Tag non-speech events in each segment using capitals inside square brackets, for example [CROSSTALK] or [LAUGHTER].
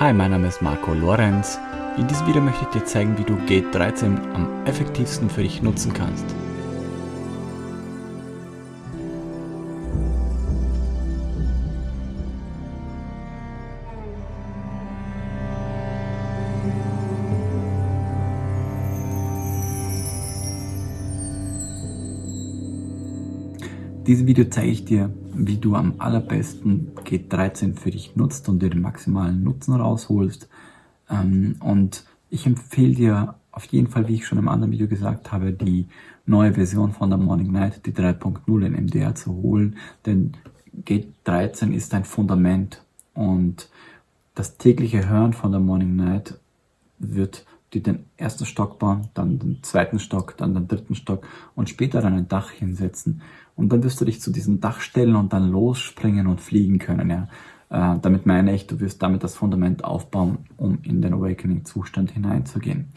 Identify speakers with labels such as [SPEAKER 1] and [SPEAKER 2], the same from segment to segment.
[SPEAKER 1] Hi, mein Name ist Marco Lorenz. In diesem Video möchte ich dir zeigen, wie du Gate 13 am effektivsten für dich nutzen kannst. Diesem Video zeige ich dir, wie du am allerbesten G13 für dich nutzt und dir den maximalen Nutzen rausholst. Ähm, und ich empfehle dir auf jeden Fall, wie ich schon im anderen Video gesagt habe, die neue Version von der Morning Night, die 3.0 in MDR zu holen, denn G13 ist ein Fundament und das tägliche Hören von der Morning Night wird die den ersten Stock bauen, dann den zweiten Stock, dann den dritten Stock und später dann ein Dach hinsetzen. Und dann wirst du dich zu diesem Dach stellen und dann losspringen und fliegen können. Ja. Äh, damit meine ich, du wirst damit das Fundament aufbauen, um in den Awakening-Zustand hineinzugehen.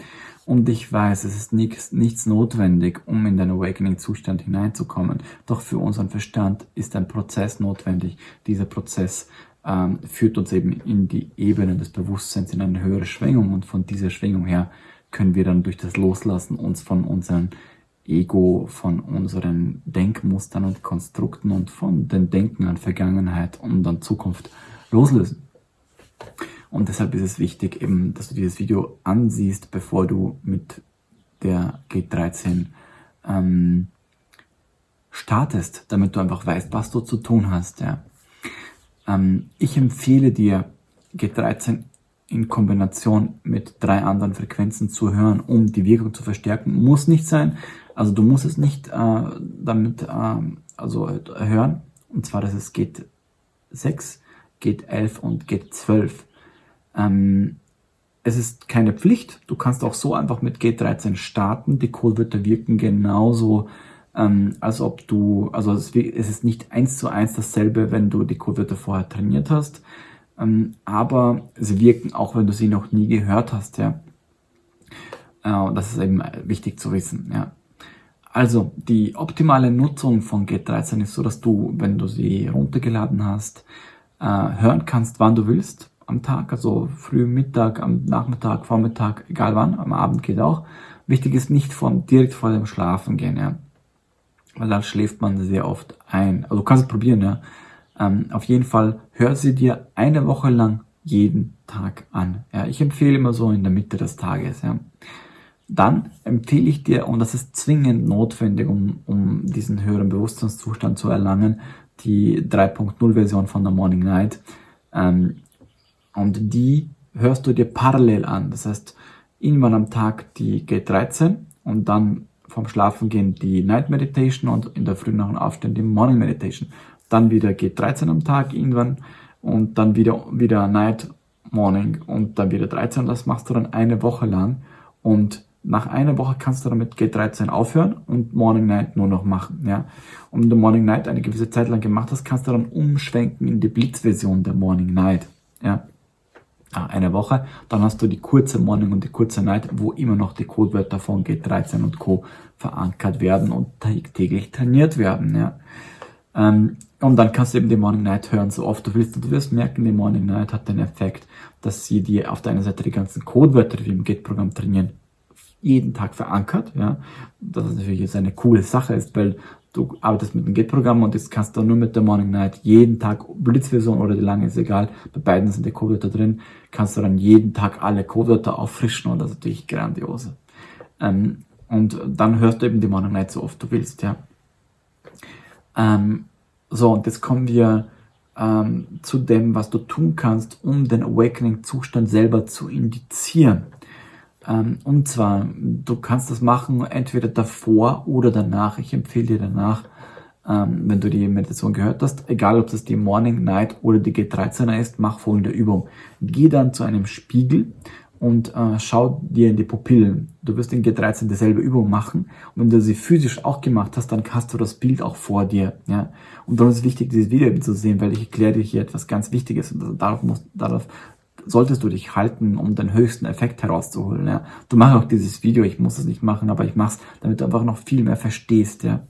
[SPEAKER 1] Und ich weiß, es ist nichts, nichts notwendig, um in den Awakening-Zustand hineinzukommen. Doch für unseren Verstand ist ein Prozess notwendig. Dieser Prozess ähm, führt uns eben in die Ebene des Bewusstseins, in eine höhere Schwingung und von dieser Schwingung her können wir dann durch das Loslassen uns von unserem Ego, von unseren Denkmustern und Konstrukten und von den Denken an Vergangenheit und an Zukunft loslösen. Und deshalb ist es wichtig, eben, dass du dieses Video ansiehst, bevor du mit der G13 ähm, startest, damit du einfach weißt, was du zu tun hast. Ja. Ähm, ich empfehle dir, G13 in Kombination mit drei anderen Frequenzen zu hören, um die Wirkung zu verstärken. Muss nicht sein. Also du musst es nicht äh, damit äh, also hören. Und zwar, dass es geht 6, geht 11 und geht 12. Ähm, es ist keine Pflicht. Du kannst auch so einfach mit G13 starten. Die Codewörter wirken genauso ähm, als ob du, also es, es, ist nicht eins zu eins dasselbe, wenn du die Codewörter vorher trainiert hast, ähm, aber sie wirken auch, wenn du sie noch nie gehört hast, ja. Äh, das ist eben wichtig zu wissen, ja. Also, die optimale Nutzung von Get13 ist so, dass du, wenn du sie runtergeladen hast, äh, hören kannst, wann du willst am Tag, also früh, Mittag, am Nachmittag, Vormittag, egal wann, am Abend geht auch. Wichtig ist nicht von direkt vor dem Schlafen gehen, ja weil dann schläft man sehr oft ein. Also du kannst es probieren, ja. Ähm, auf jeden Fall hör sie dir eine Woche lang jeden Tag an. Ja, ich empfehle immer so in der Mitte des Tages. Ja. Dann empfehle ich dir, und das ist zwingend notwendig, um, um diesen höheren Bewusstseinszustand zu erlangen, die 3.0 Version von der Morning Night. Ähm, und die hörst du dir parallel an. Das heißt, irgendwann am Tag die G13 und dann vom Schlafengehen die Night Meditation und in der Früh nach dem Aufstehen die Morning Meditation. Dann wieder geht 13 am Tag irgendwann und dann wieder, wieder Night, Morning und dann wieder 13. Das machst du dann eine Woche lang und nach einer Woche kannst du damit G13 aufhören und Morning Night nur noch machen. Ja? Und wenn du Morning Night eine gewisse Zeit lang gemacht hast, kannst du dann umschwenken in die Blitzversion der Morning Night. Ja? eine Woche. Dann hast du die kurze Morning und die kurze Night, wo immer noch die Codewörter von G13 und Co. verankert werden und täglich trainiert werden. Ja. Ähm, und dann kannst du eben die Morning Night hören, so oft du willst. Und du wirst merken, die Morning Night hat den Effekt, dass sie dir auf der einen Seite die ganzen Codewörter, die im Git-Programm trainieren, jeden Tag verankert. Ja. Das ist natürlich jetzt eine coole Sache ist, weil du arbeitest mit dem Git-Programm und jetzt kannst du nur mit der Morning Night jeden Tag, Blitzversion oder die lange, ist egal, bei beiden sind die Codewörter drin, kannst du dann jeden Tag alle Codewörter auffrischen und das ist natürlich grandios. Ähm, und dann hörst du eben die Morning Night so oft du willst, ja. Ähm, so, und jetzt kommen wir ähm, zu dem, was du tun kannst, um den Awakening-Zustand selber zu indizieren. Ähm, und zwar, du kannst das machen entweder davor oder danach. Ich empfehle dir danach, ähm, wenn du die Meditation gehört hast, egal ob das die Morning, Night oder die G13er ist, mach folgende Übung. Geh dann zu einem Spiegel und äh, schau dir in die Pupillen. Du wirst in G13 dieselbe Übung machen und wenn du sie physisch auch gemacht hast, dann hast du das Bild auch vor dir. Ja? Und darum ist es wichtig, dieses Video eben zu sehen, weil ich erkläre dir hier etwas ganz Wichtiges und darauf, musst, darauf solltest du dich halten, um den höchsten Effekt herauszuholen. Ja. Du machst auch dieses Video, ich muss es nicht machen, aber ich mache es, damit du einfach noch viel mehr verstehst. Ja.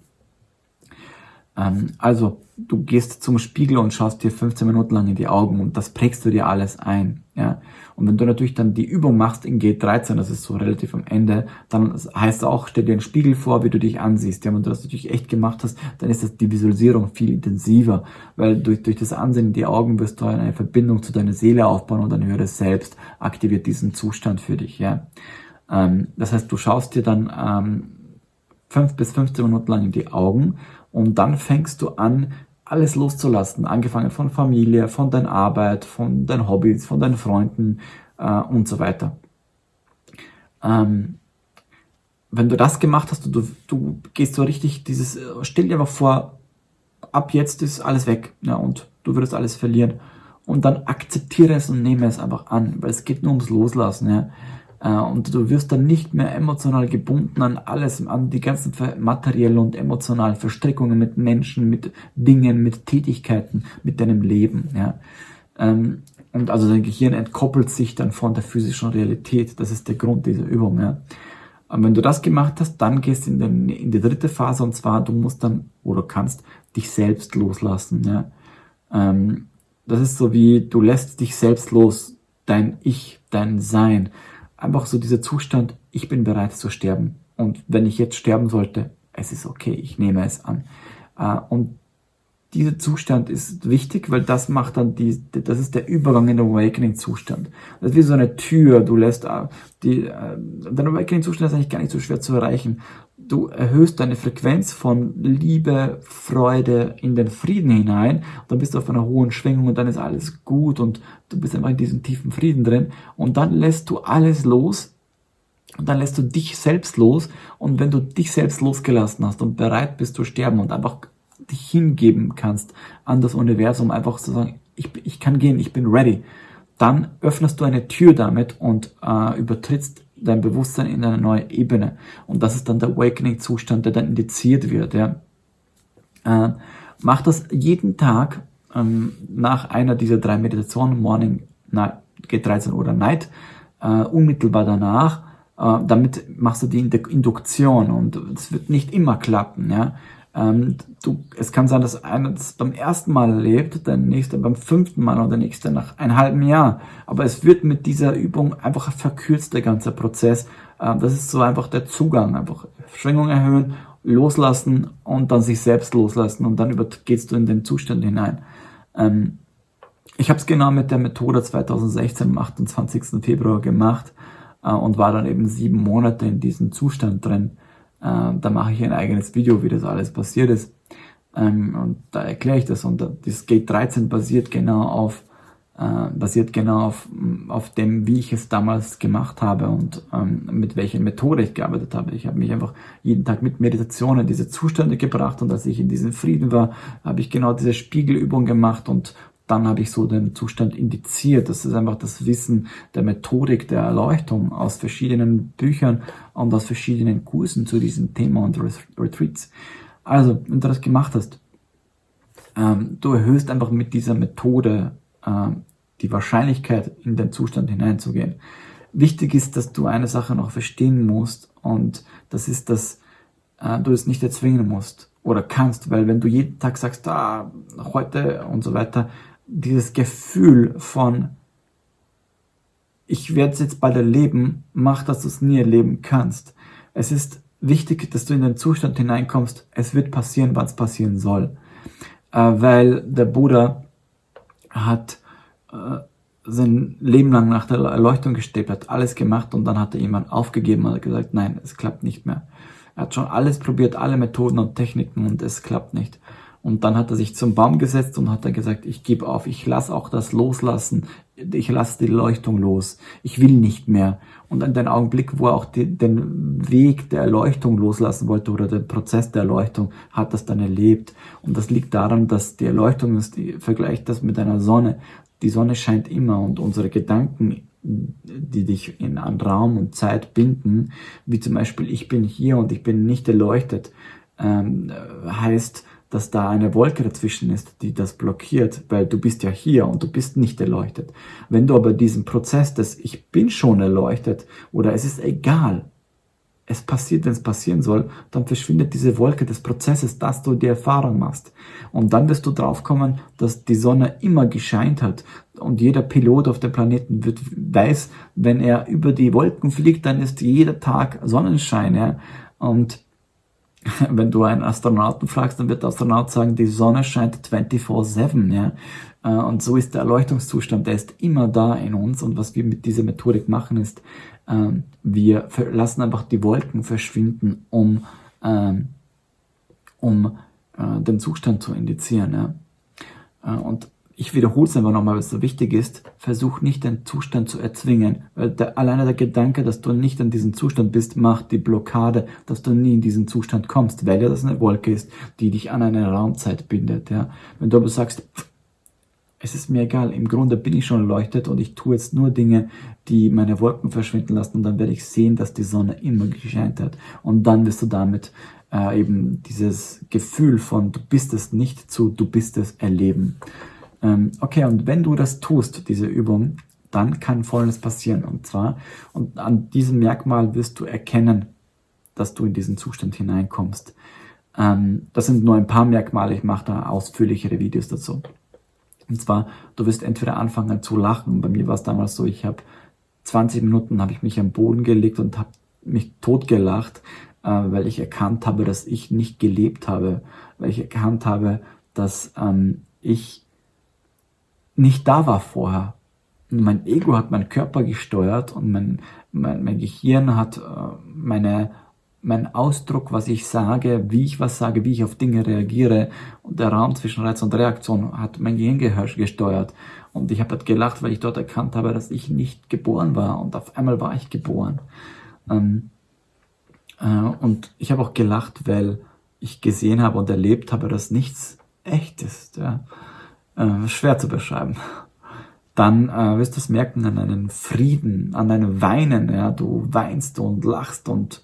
[SPEAKER 1] Ähm, also, du gehst zum Spiegel und schaust dir 15 Minuten lang in die Augen und das prägst du dir alles ein. Ja? Und wenn du natürlich dann die Übung machst in G13, das ist so relativ am Ende, dann heißt es auch, stell dir einen Spiegel vor, wie du dich ansiehst. Ja, wenn du das natürlich echt gemacht hast, dann ist das die Visualisierung viel intensiver, weil durch, durch das Ansehen in die Augen wirst du eine Verbindung zu deiner Seele aufbauen und dein höheres Selbst aktiviert diesen Zustand für dich. Ja? Ähm, das heißt, du schaust dir dann ähm, 5 bis 15 Minuten lang in die Augen und dann fängst du an, alles loszulassen, angefangen von Familie, von deiner Arbeit, von deinen Hobbys, von deinen Freunden äh, und so weiter. Ähm, wenn du das gemacht hast du, du gehst so richtig dieses, äh, stell dir aber vor, ab jetzt ist alles weg ja, und du würdest alles verlieren. Und dann akzeptiere es und nehme es einfach an, weil es geht nur ums Loslassen. Ja. Äh, und du wirst dann nicht mehr emotional gebunden an alles, an die ganzen materiellen und emotionalen Verstrickungen mit Menschen, mit Dingen, mit Tätigkeiten, mit deinem Leben. Ja. Ähm, und also dein Gehirn entkoppelt sich dann von der physischen Realität. Das ist der Grund dieser Übung. Ja. Und wenn du das gemacht hast, dann gehst du in, den, in die dritte Phase und zwar, du musst dann oder kannst dich selbst loslassen. Ja. Ähm, das ist so wie, du lässt dich selbst los, dein Ich, dein Sein einfach so dieser Zustand, ich bin bereit zu sterben. Und wenn ich jetzt sterben sollte, es ist okay, ich nehme es an. Äh, und dieser Zustand ist wichtig, weil das macht dann die, das ist der Übergang in den Awakening-Zustand. Das ist wie so eine Tür, du lässt, äh, die, äh, der Awakening-Zustand ist eigentlich gar nicht so schwer zu erreichen. Du erhöhst deine Frequenz von Liebe, Freude in den Frieden hinein, dann bist du auf einer hohen Schwingung und dann ist alles gut und du bist einfach in diesem tiefen Frieden drin. Und dann lässt du alles los und dann lässt du dich selbst los. Und wenn du dich selbst losgelassen hast und bereit bist zu sterben und einfach dich hingeben kannst an das Universum, einfach zu sagen, ich, ich kann gehen, ich bin ready, dann öffnest du eine Tür damit und äh, übertrittst dein Bewusstsein in eine neue Ebene. Und das ist dann der Awakening-Zustand, der dann indiziert wird. Ja. Äh, mach das jeden Tag ähm, nach einer dieser drei Meditationen, Morning, Night, geht 13 Uhr Night, äh, unmittelbar danach. Äh, damit machst du die Induktion und es wird nicht immer klappen. Ja. Ähm, du, es kann sein, dass einer das beim ersten Mal erlebt, der nächste beim fünften Mal oder der nächste nach einem halben Jahr. Aber es wird mit dieser Übung einfach verkürzt, der ganze Prozess. Ähm, das ist so einfach der Zugang. Einfach Schwingung erhöhen, loslassen und dann sich selbst loslassen und dann gehst du in den Zustand hinein. Ähm, ich habe es genau mit der Methode 2016 am 28. Februar gemacht äh, und war dann eben sieben Monate in diesem Zustand drin. Äh, da mache ich ein eigenes Video, wie das alles passiert ist. Ähm, und da erkläre ich das. Und das Gate 13 basiert genau auf, äh, basiert genau auf, auf dem, wie ich es damals gemacht habe und ähm, mit welcher Methode ich gearbeitet habe. Ich habe mich einfach jeden Tag mit Meditationen diese Zustände gebracht und als ich in diesem Frieden war, habe ich genau diese Spiegelübung gemacht und dann habe ich so den Zustand indiziert. Das ist einfach das Wissen der Methodik der Erleuchtung aus verschiedenen Büchern und aus verschiedenen Kursen zu diesem Thema und Retreats. Also, wenn du das gemacht hast, ähm, du erhöhst einfach mit dieser Methode ähm, die Wahrscheinlichkeit, in den Zustand hineinzugehen. Wichtig ist, dass du eine Sache noch verstehen musst und das ist, dass äh, du es nicht erzwingen musst oder kannst, weil wenn du jeden Tag sagst, ah, heute und so weiter, dieses Gefühl von, ich werde es jetzt bald erleben, macht, dass du es nie erleben kannst. Es ist wichtig, dass du in den Zustand hineinkommst, es wird passieren, wann es passieren soll. Äh, weil der Buddha hat äh, sein Leben lang nach der Erleuchtung gestebt, hat alles gemacht und dann hat er jemand aufgegeben und hat gesagt, nein, es klappt nicht mehr. Er hat schon alles probiert, alle Methoden und Techniken und es klappt nicht. Und dann hat er sich zum Baum gesetzt und hat dann gesagt, ich gebe auf, ich lasse auch das loslassen, ich lasse die Leuchtung los, ich will nicht mehr. Und an den Augenblick, wo er auch die, den Weg der Erleuchtung loslassen wollte oder den Prozess der Erleuchtung, hat das dann erlebt. Und das liegt daran, dass die Erleuchtung ist, die vergleicht das mit einer Sonne. Die Sonne scheint immer und unsere Gedanken die dich in an Raum und Zeit binden, wie zum Beispiel ich bin hier und ich bin nicht erleuchtet, ähm, heißt, dass da eine Wolke dazwischen ist, die das blockiert, weil du bist ja hier und du bist nicht erleuchtet. Wenn du aber diesen Prozess des Ich bin schon erleuchtet oder es ist egal, es passiert, wenn es passieren soll, dann verschwindet diese Wolke des Prozesses, dass du die Erfahrung machst. Und dann wirst du draufkommen, dass die Sonne immer gescheint hat. Und jeder Pilot auf dem Planeten wird, weiß, wenn er über die Wolken fliegt, dann ist jeder Tag Sonnenschein. Ja? Und [LAUGHS] wenn du einen Astronauten fragst, dann wird der Astronaut sagen, die Sonne scheint 24-7. Ja? Äh, und so ist der Erleuchtungszustand, der ist immer da in uns. Und was wir mit dieser Methodik machen, ist, ähm, wir lassen einfach die Wolken verschwinden, um, ähm, um äh, den Zustand zu indizieren. Ja? Äh, und ich wiederhole es einfach nochmal, es so wichtig ist, versuch nicht den Zustand zu erzwingen, weil der, alleine der Gedanke, dass du nicht in diesem Zustand bist, macht die Blockade, dass du nie in diesen Zustand kommst, weil ja das eine Wolke ist, die dich an eine Raumzeit bindet. Ja. Wenn du aber sagst, es ist mir egal, im Grunde bin ich schon erleuchtet und ich tue jetzt nur Dinge, die meine Wolken verschwinden lassen und dann werde ich sehen, dass die Sonne immer gescheint hat. Und dann wirst du damit äh, eben dieses Gefühl von du bist es nicht zu du bist es erleben. Ähm, okay, und wenn du das tust, diese Übung, dann kann Folgendes passieren. Und zwar, und an diesem Merkmal wirst du erkennen, dass du in diesen Zustand hineinkommst. Ähm, das sind nur ein paar Merkmale, ich mache da ausführlichere Videos dazu. Und zwar, du wirst entweder anfangen zu lachen. Bei mir war es damals so, ich habe 20 Minuten habe ich mich am Boden gelegt und habe mich totgelacht, äh, weil ich erkannt habe, dass ich nicht gelebt habe, weil ich erkannt habe, dass ähm, ich nicht da war vorher. Mein Ego hat meinen Körper gesteuert und mein, mein, mein Gehirn hat äh, meine, mein Ausdruck, was ich sage, wie ich was sage, wie ich auf Dinge reagiere und der Raum zwischen Reiz und Reaktion hat mein Gehirn gesteuert. Und ich habe halt gelacht, weil ich dort erkannt habe, dass ich nicht geboren war und auf einmal war ich geboren. Ähm, äh, und ich habe auch gelacht, weil ich gesehen habe und erlebt habe, dass nichts echt ist. Ja äh, schwer zu beschreiben. Dann äh, wirst du es merken an deinen Frieden, an deinem Weinen. Ja, du weinst und lachst und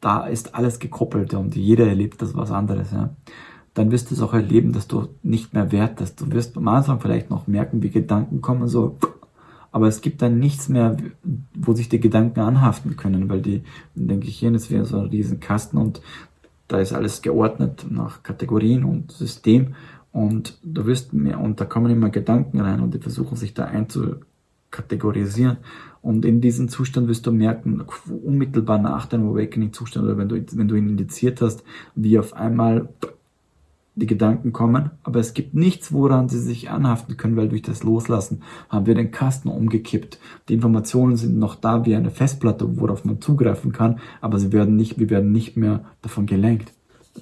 [SPEAKER 1] da ist alles gekoppelt und jeder erlebt das was anderes. Ja. Dann wirst du es auch erleben, dass du nicht mehr wertest. Du wirst am Anfang vielleicht noch merken, wie Gedanken kommen, so, aber es gibt dann nichts mehr, wo sich die Gedanken anhaften können, weil die, denke ich, hier ist wie so ein riesen Kasten und da ist alles geordnet nach Kategorien und System und du wirst mir, und da kommen immer Gedanken rein und die versuchen sich da einzukategorisieren. Und in diesem Zustand wirst du merken, unmittelbar nach deinem Awakening-Zustand oder wenn du, wenn du ihn indiziert hast, wie auf einmal die Gedanken kommen, aber es gibt nichts, woran sie sich anhaften können, weil durch das Loslassen haben wir den Kasten umgekippt. Die Informationen sind noch da wie eine Festplatte, worauf man zugreifen kann, aber sie werden nicht, wir werden nicht mehr davon gelenkt.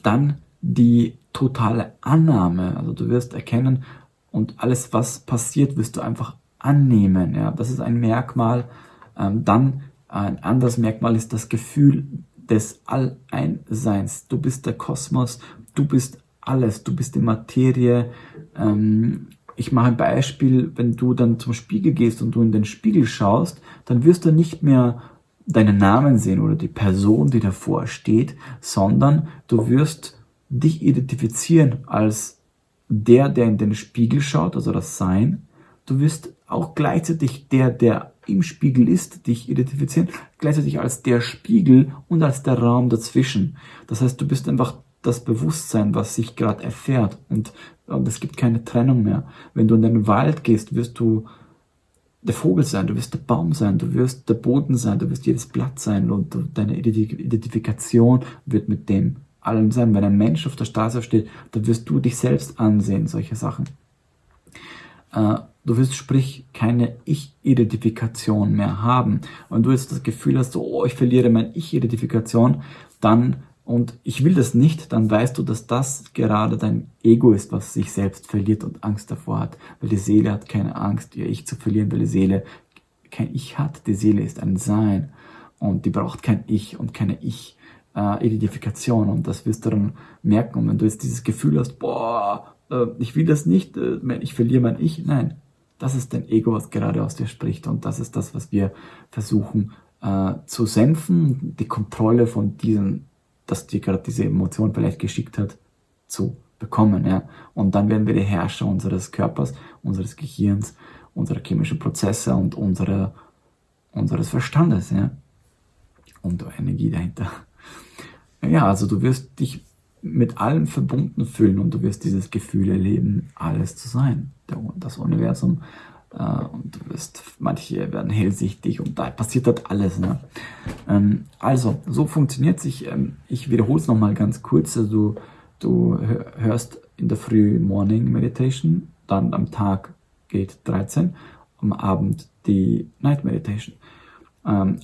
[SPEAKER 1] Dann die totale Annahme. Also du wirst erkennen und alles, was passiert, wirst du einfach annehmen. Ja, das ist ein Merkmal. Ähm, dann ein anderes Merkmal ist das Gefühl des Alleinseins. Du bist der Kosmos, du bist alles, du bist die Materie. Ähm, ich mache ein Beispiel, wenn du dann zum Spiegel gehst und du in den Spiegel schaust, dann wirst du nicht mehr deinen Namen sehen oder die Person, die davor steht, sondern du wirst dich identifizieren als der, der in den Spiegel schaut, also das Sein. Du wirst auch gleichzeitig der, der im Spiegel ist, dich identifizieren, gleichzeitig als der Spiegel und als der Raum dazwischen. Das heißt, du bist einfach das Bewusstsein, was sich gerade erfährt und, und es gibt keine Trennung mehr. Wenn du in den Wald gehst, wirst du der Vogel sein, du wirst der Baum sein, du wirst der Boden sein, du wirst jedes Blatt sein und deine Identifikation wird mit dem allem sein. Wenn ein Mensch auf der Straße steht, dann wirst du dich selbst ansehen, solche Sachen. Äh, du wirst sprich keine Ich-Identifikation mehr haben. Wenn du jetzt das Gefühl hast, oh, ich verliere meine Ich-Identifikation, dann und ich will das nicht, dann weißt du, dass das gerade dein Ego ist, was sich selbst verliert und Angst davor hat. Weil die Seele hat keine Angst, ihr Ich zu verlieren, weil die Seele kein Ich hat. Die Seele ist ein Sein und die braucht kein Ich und keine Ich äh, Identifikation und das wirst du dann merken. Und wenn du jetzt dieses Gefühl hast, boah, äh, ich will das nicht, äh, ich verliere mein Ich, nein, das ist dein Ego, was gerade aus dir spricht und das ist das, was wir versuchen äh, zu senfen, die Kontrolle von diesen, dass dir gerade diese Emotion vielleicht geschickt hat, zu bekommen. Ja? Und dann werden wir die Herrscher unseres Körpers, unseres Gehirns, unserer chemischen Prozesse und unserer, unseres Verstandes. Ja? und Energie dahinter. Ja, also du wirst dich mit allem verbunden fühlen und du wirst dieses Gefühl erleben, alles zu sein, das Universum. Äh, und du wirst, manche werden hellsichtig und da passiert dort alles. Ne? Ähm, also, so funktioniert sich. Ähm, ich wiederhole es nochmal ganz kurz. Also, du hörst in der Früh Morning Meditation, dann am Tag geht 13, am Abend die Night Meditation. Ähm,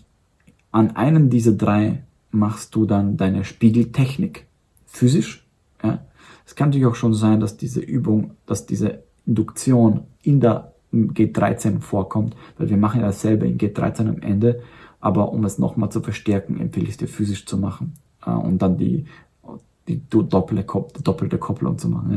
[SPEAKER 1] an einem dieser drei machst du dann deine Spiegeltechnik physisch. Ja? Es kann natürlich auch schon sein, dass diese Übung, dass diese Induktion in der G13 vorkommt, weil wir machen ja dasselbe in G13 am Ende, aber um es nochmal zu verstärken, empfehle ich es dir physisch zu machen äh, und dann die, die doppelte, doppelte Kopplung zu machen.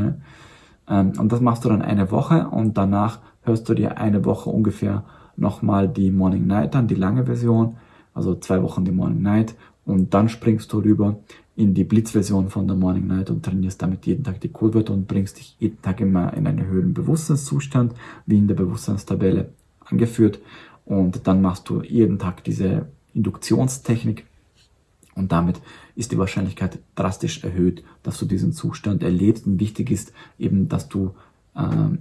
[SPEAKER 1] Ja? Ähm, und das machst du dann eine Woche und danach hörst du dir eine Woche ungefähr nochmal die Morning Night an, die lange Version, also zwei Wochen die Morning Night und dann springst du rüber in die Blitzversion von der Morning Night und trainierst damit jeden Tag die Codewörter und bringst dich jeden Tag immer in einen höheren Bewusstseinszustand, wie in der Bewusstseinstabelle angeführt. Und dann machst du jeden Tag diese Induktionstechnik und damit ist die Wahrscheinlichkeit drastisch erhöht, dass du diesen Zustand erlebst. Und wichtig ist eben, dass du, äh,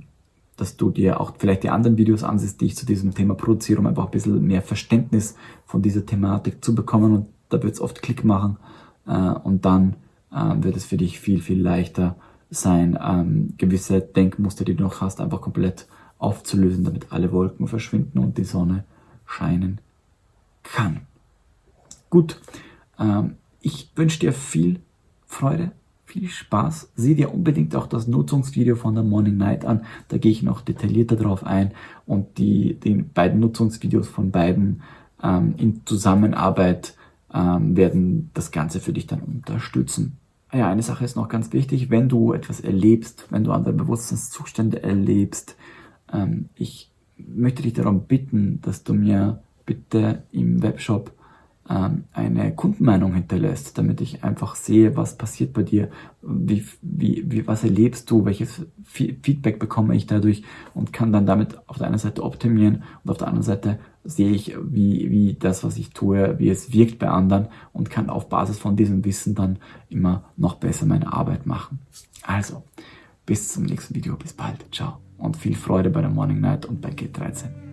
[SPEAKER 1] dass du dir auch vielleicht die anderen Videos ansiehst, die ich zu diesem Thema produziere, um einfach ein bisschen mehr Verständnis von dieser Thematik zu bekommen. Und da wird es oft Klick machen äh, und dann äh, wird es für dich viel, viel leichter sein, ähm, gewisse Denkmuster, die du noch hast, einfach komplett aufzulösen, damit alle Wolken verschwinden und die Sonne scheinen kann. Gut, ähm, ich wünsche dir viel Freude, viel Spaß. Sieh dir unbedingt auch das Nutzungsvideo von der Morning Night an. Da gehe ich noch detaillierter drauf ein und die, die beiden Nutzungsvideos von beiden ähm, in Zusammenarbeit ähm, werden das Ganze für dich dann unterstützen. Ja, eine Sache ist noch ganz wichtig, wenn du etwas erlebst, wenn du andere Bewusstseinszustände erlebst, ähm, ich möchte dich darum bitten, dass du mir bitte im Webshop ähm, eine Kundenmeinung hinterlässt, damit ich einfach sehe, was passiert bei dir, wie, wie, wie, was erlebst du, welches Feedback bekomme ich dadurch? Und kann dann damit auf der einen Seite optimieren und auf der anderen Seite sehe ich, wie, wie das, was ich tue, wie es wirkt bei anderen und kann auf Basis von diesem Wissen dann immer noch besser meine Arbeit machen. Also, bis zum nächsten Video, bis bald, ciao und viel Freude bei der Morning Night und bei G13.